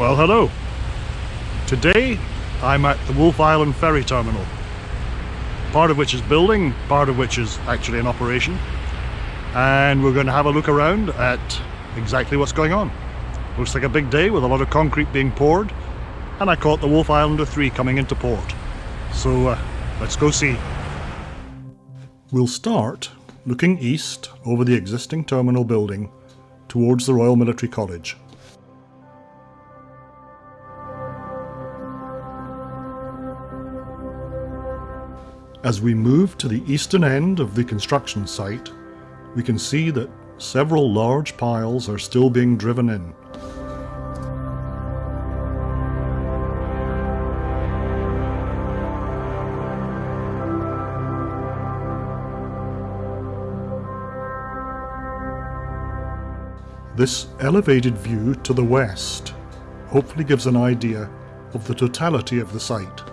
Well, hello. Today I'm at the Wolfe Island Ferry Terminal, part of which is building, part of which is actually in operation, and we're going to have a look around at exactly what's going on. Looks like a big day with a lot of concrete being poured, and I caught the Wolfe Islander 3 coming into port. So uh, let's go see. We'll start looking east over the existing terminal building towards the Royal Military College. As we move to the eastern end of the construction site, we can see that several large piles are still being driven in. This elevated view to the west hopefully gives an idea of the totality of the site.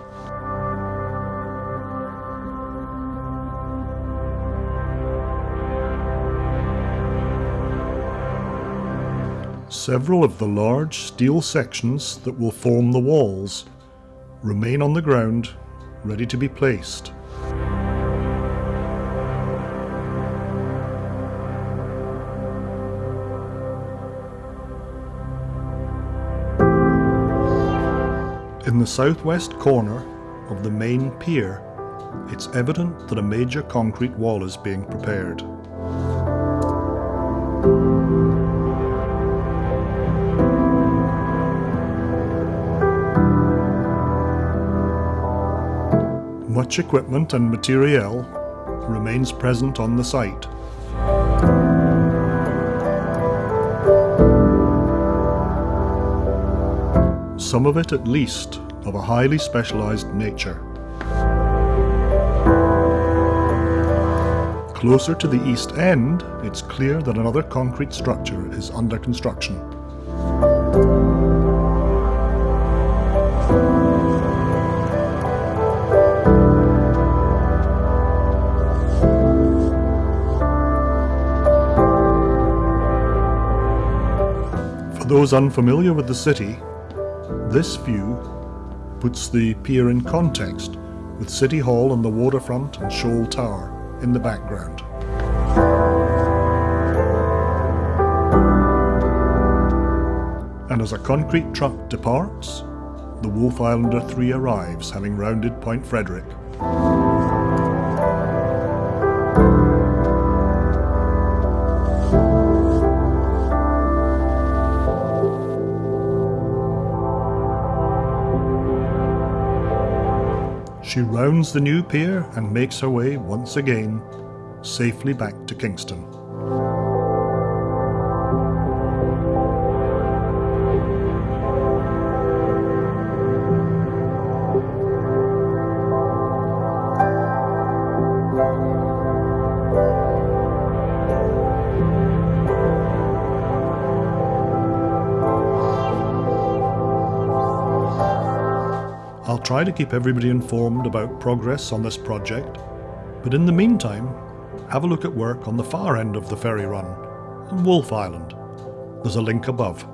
Several of the large steel sections that will form the walls remain on the ground, ready to be placed. In the southwest corner of the main pier, it's evident that a major concrete wall is being prepared. Much equipment and materiel remains present on the site. Some of it at least of a highly specialised nature. Closer to the east end, it's clear that another concrete structure is under construction. Those unfamiliar with the city, this view puts the pier in context with City Hall and the waterfront and Shoal Tower in the background. And as a concrete truck departs, the Wolfe Islander 3 arrives having rounded Point Frederick. She rounds the new pier and makes her way once again safely back to Kingston. Try to keep everybody informed about progress on this project, but in the meantime, have a look at work on the far end of the ferry run, on Wolfe Island. There's a link above.